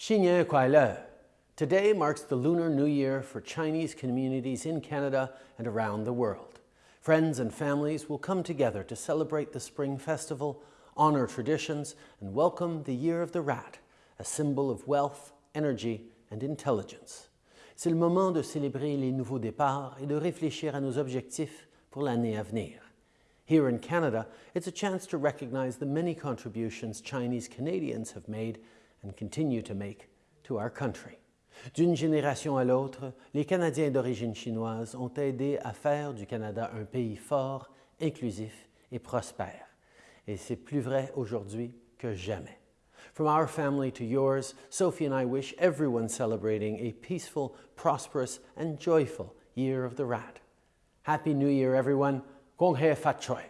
Xinyan Today marks the Lunar New Year for Chinese communities in Canada and around the world. Friends and families will come together to celebrate the Spring Festival, honor traditions, and welcome the Year of the Rat, a symbol of wealth, energy, and intelligence. C'est le moment de célébrer les nouveaux départs et de réfléchir à nos objectifs pour l'année à venir. Here in Canada, it's a chance to recognize the many contributions Chinese Canadians have made and continue to make to our country. D'une génération à l'autre, les Canadiens d'origine chinoise ont aidé à faire du Canada un pays fort, inclusif et prospère. Et c'est plus vrai aujourd'hui que jamais. From our family to yours, Sophie and I wish everyone celebrating a peaceful, prosperous and joyful Year of the Rat. Happy New Year, everyone. Gong He Fat Choi.